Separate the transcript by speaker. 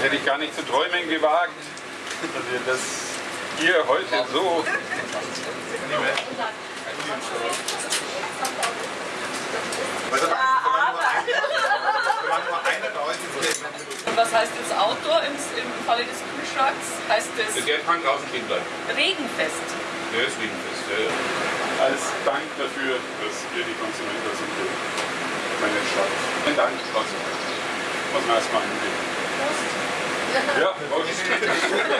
Speaker 1: Das hätte ich gar nicht zu träumen gewagt, dass ihr das hier heute so...
Speaker 2: Und was heißt jetzt Outdoor im, im Falle des Kühlschranks? Heißt das
Speaker 1: Der kann draußen stehen bleiben.
Speaker 2: Regenfest?
Speaker 1: Der ist Regenfest, ja, ja. Als Dank dafür, dass wir die Konsumenten sind, meine Stadt. Vielen Dank, trotzdem. Muss man erstmal angeben. Ja, Prost.